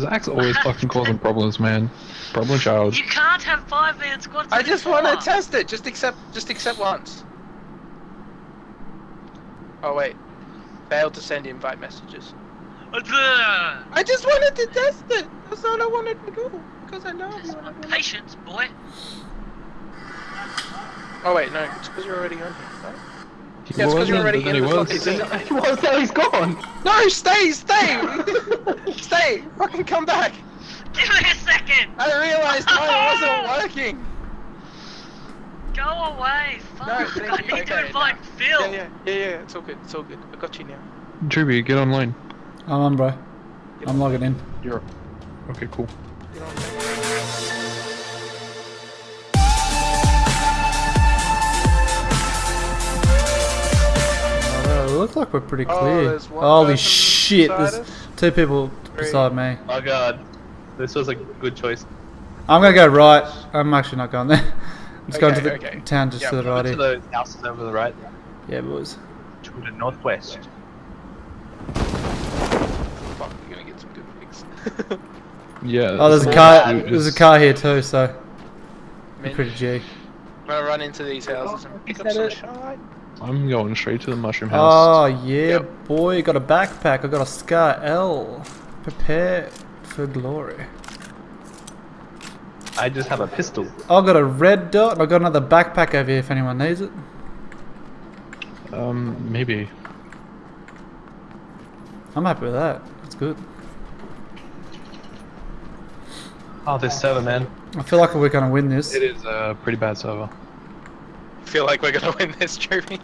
Zach's always fucking causing problems, man. Problem child. You can't have five man squads. I just want to test it. Just accept. Just accept once. Oh wait. Failed to send invite messages. I uh, just wanted to test it. That's all I wanted to do. Because I love you. and I wanna- Patience, boy. Oh wait, no. It's because you're already on here. Right? He Yeah, it's 'cause you're already in he the was. fucking thing. He was there, he's gone! No, stay, stay, stay. Fucking come back. Give me a second. I realized mine wasn't working. Go away. Fuck. No, I thank you. need to Okay, invite no. Phil. Yeah, yeah, yeah, yeah. It's all good. It's all good. I got you now. Tribute, get online. I'm on, bro. I'm logging in. You're Okay, cool. It looks like we're pretty Oh, clear. there's one Holy shit! There's us. two people Three. beside me. Oh god. This was a good choice. I'm gonna go right. I'm actually not going there. I'm just going to the okay. town just Yeah, to the right. to here. those houses over the right. Yeah, boys. To the northwest. Fuck, we're gonna get some good pics. Yeah. Oh, there's a car. dude There's a car here too, so Man, pretty G. I'm gonna run into these houses and pick up some that it? shite. I'm going straight to the mushroom house. Oh yeah, Yep. boy! Got a backpack. I got a Scar L. Prepare for glory. I just have a pistol. I got a red dot. and I got another backpack over here if anyone needs it. Um, maybe. I'm happy with that. That's good. Oh, this server, man. I feel like we're gonna win this. It is a pretty bad server. Feel like we're gonna win this, Trophy.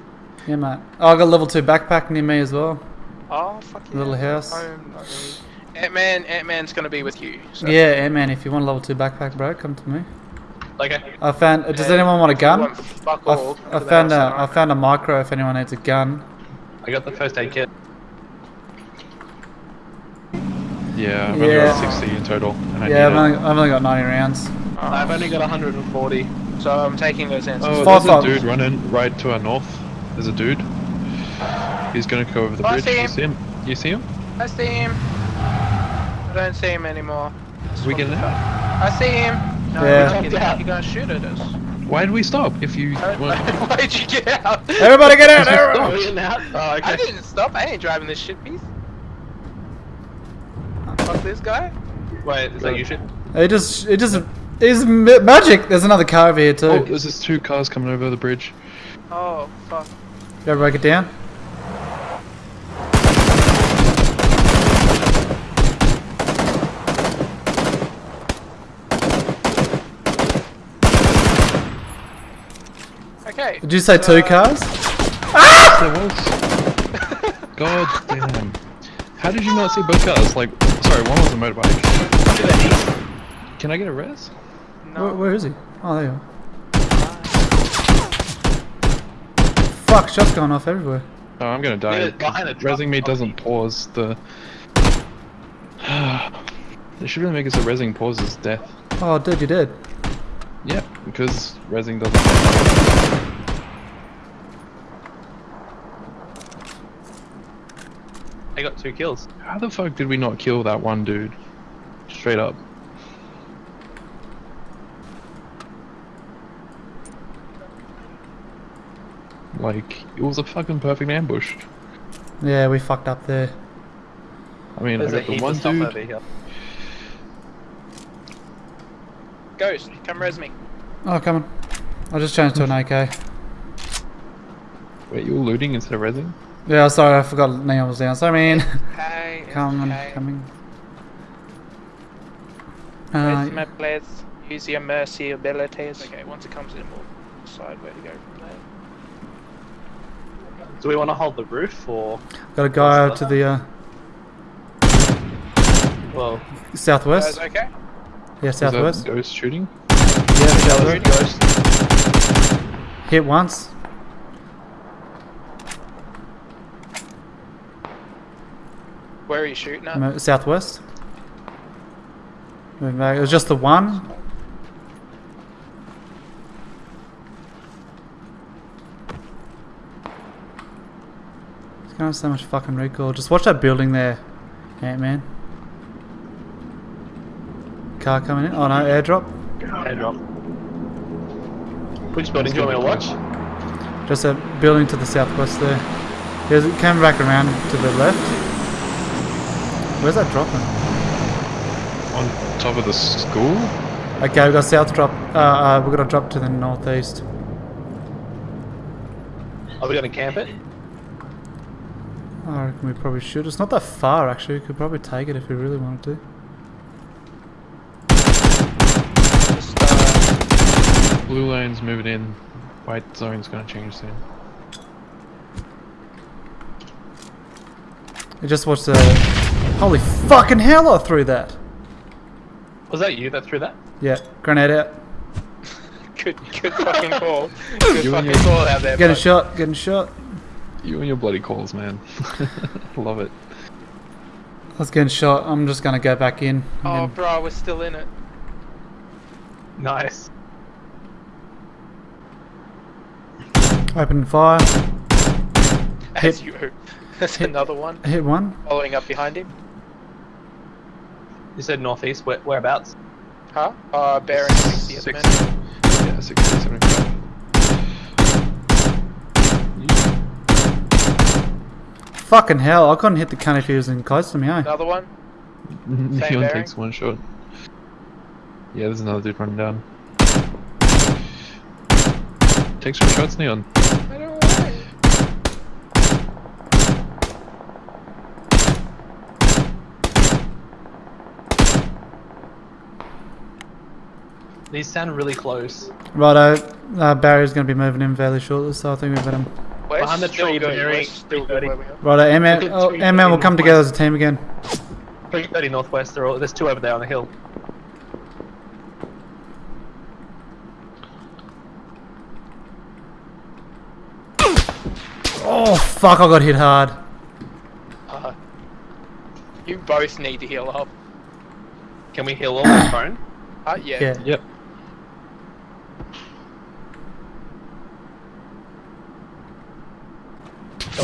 Yeah, mate. Oh, I got a level two backpack near me as well. Oh, fuck yeah. Little house. I'm really- Ant-Man, Ant-Man's gonna be with you. So. Yeah, yeah, man. If you want a level two backpack, bro, come to me. Okay. I found. Does Yeah, anyone want a gun? want fuck I, all. f- I to found a. house I found a micro. If anyone needs a gun. I got the first aid kit. Yeah, I've only Yeah. got 60 in total. And I Yeah, I've only. I've only got 90 rounds. tonight. I've only got 140. So I'm taking those answers. Oh, there's a dude running right to our north. There's a dude. He's gonna go over the Oh, I bridge. see You him. see him? You see him? I see him. I don't see him anymore. We getting out? I see him. No, Yeah. we're not getting out. You're gonna shoot at us. Why did we stop? If you uh, weren't- Why'd you get out? Everybody get out! Everybody! stop. out? Oh, I didn't stop. I ain't driving this shit piece. Fuck this guy. Wait, is that you shit? It just, it just, it's ma- magic. There's another car over here too. Oh, there's just two cars coming over the bridge. Oh fuck. Go break it down. Okay. Did you say two Uh, cars? There was. God damn. How did you not see both cars? Like, sorry, one was a motorbike. Can I get a res? No. Where, where is he? Oh, there you are. Fuck, shots going off everywhere. Oh, I'm gonna die. Behind a truck. Resing me doesn't pause the. they should really make us a resing pauses death. Oh, dude, you did. Yep, because resing doesn't. I got two kills. How the fuck did we not kill that one dude? Straight up. Like, it was a fucking perfect ambush. Yeah, we fucked up there. I mean, There's I a got the heap one dude. over here. Ghost, come res me. Oh, coming. I just changed to an AK. Wait, you were looting instead of resing? Yeah, sorry, I forgot Neon was down. So I mean, Hey. coming, hey. coming. Where's Uh, my place? Use your mercy abilities. Okay, once it comes in, we'll decide where to go from there. Do we want to hold the roof or? got a guy What's out to the uh, Well, southwest. Guys, okay? Yeah, Was that southwest. ghost shooting? Yeah, southwest. ghost. Hit once. Where are you shooting at? Southwest. Moving back. It was just the one. It's gonna have so much fucking recoil. Just watch that building there, Ant Man. car coming in. Oh no, airdrop. Airdrop. Which building do you want me to watch? Just a building to the southwest there. There's it came back around to the left. Where's that dropping? On top of the school? Okay, we got south drop. Uh, uh, we got a drop to the northeast. Are we going to camp it? I reckon we probably should. It's not that far actually. We could probably take it if we really wanted to. Just, uh, Blue lane's moving in. White zone's gonna change soon. We just watched the. Holy fucking hell! I threw that. Was that you that threw that? Yeah, grenade out. good, good fucking call. Good You and fucking your- call out there. Getting bud. shot. Getting shot. You and your bloody calls, man. Love it. I was getting shot. I'm just gonna go back in. Oh, again. bro, we're still in it. Nice. Open fire. As Hit- you. There's hit- another one Hit one. following up behind him. You said northeast. Where, whereabouts? Huh? Uh, bearing 60 at the Six. minute. Yeah, 60, 75. Fucking hell! I couldn't hit the cunt if he was in close to me. Eh? Another one. Neon bearing? takes one shot. Yeah, there's another dude running down. Take some shots, Neon. I don't want it. These sound really close. Righto. Uh, Barry's gonna be moving in fairly shortly, so I think we've got better. We're Behind the tree, good. We're bearing still good 330. where we are. Righto. M-Man, Look at oh, three M-Man will come together as a team again. 330 northwest. There are, there's two over there on the hill. Oh fuck! I got hit hard. Uh, you both need to heal up. Can we heal all on phone? Uh, yeah. Yeah. Yep.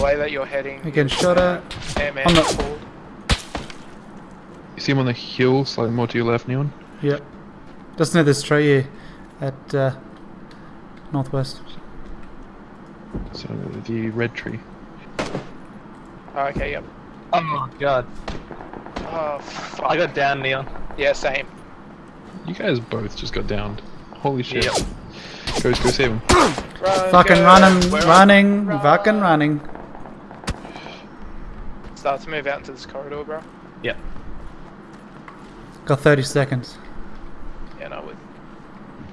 Way that you're heading. We're getting shot at. Airman I'm not- called. You see him on the hill, slightly more to your left, Neon? Yep. Just near this tree here, at uh, northwest. So, the red tree. Oh, okay, yep. Oh my god. Oh, fuck. I got down, Neon. Yeah, same. You guys both just got downed. Holy shit. Yep. Go, go save him. Run, Fucking go. running, running, Run. fucking running. Start to move out into this corridor, bro. Yep. Got 30 seconds. Yeah, no, with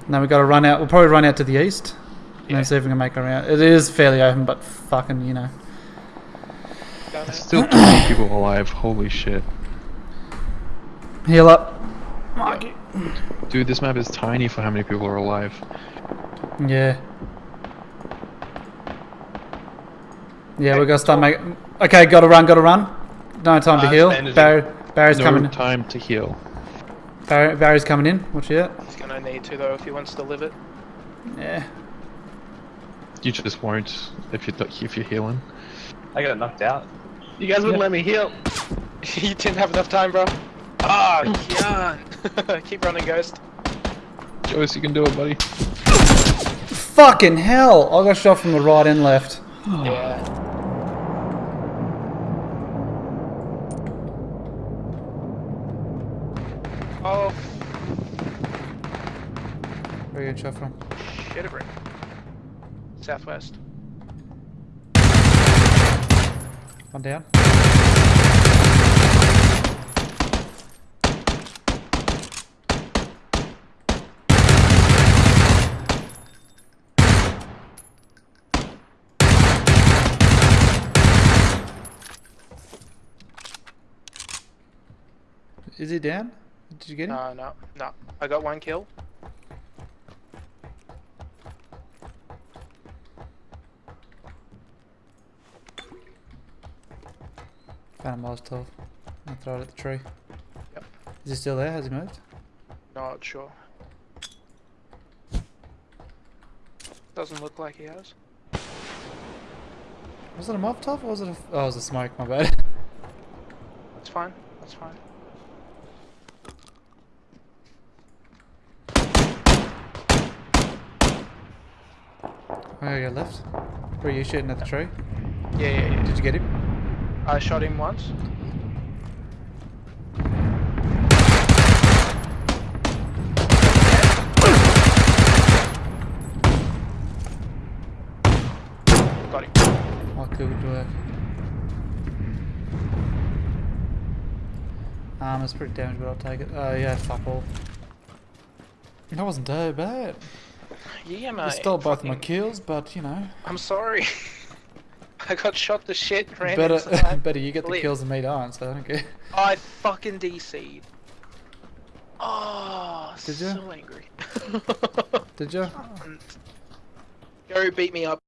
Now we got to run out. We'll probably run out to the east. And Yeah. then see if we can make our way out. It is fairly open, but fucking, you know. There's it. still 20 people alive. Holy shit. Heal up. Dude, this map is tiny for how many people are alive. Yeah. Yeah, we gotta start making. Okay, gotta run, gotta run. No time to Uh, heal. bandaging. Barry, Barry's no coming. time to heal. Barry, Barry's coming in. Watch out. He's gonna need to, though, if he wants to live it. Yeah. You just won't if you're, if you're healing. I got knocked out. You guys wouldn't Yeah. let me heal. you didn't have enough time, bro. Ah, oh, Keep running, Ghost. Joyce, you can do it, buddy. Fucking hell! I got shot from the right and left. Yeah. Oh, Where are you getting shot from? shit, a brick. Southwest. One down. Is he down? Did you get him? No, no, no. I got one kill. Found a Molotov. I'll throw it at the tree. Yep. Is he still there? Has he moved? Not sure. Doesn't look like he has. Was it a Molotov or was it a... Oh, it was a smoke, my bad. That's fine. That's fine. Your left. Were you shooting at the tree? Yeah, yeah, yeah. Did you get him? I shot him once. Got him. Oh, good work. Um, it's pretty damaged, but I'll take it. Oh, yeah, fuck all. That wasn't too bad. Yeah, mate. I stole both my kills, but you know, I'm sorry. I got shot to shit. Ran better better you get the kills than me don't, so I don't care. I fucking DC'd. Oh, Did ya? so angry. Did you? Go beat me up.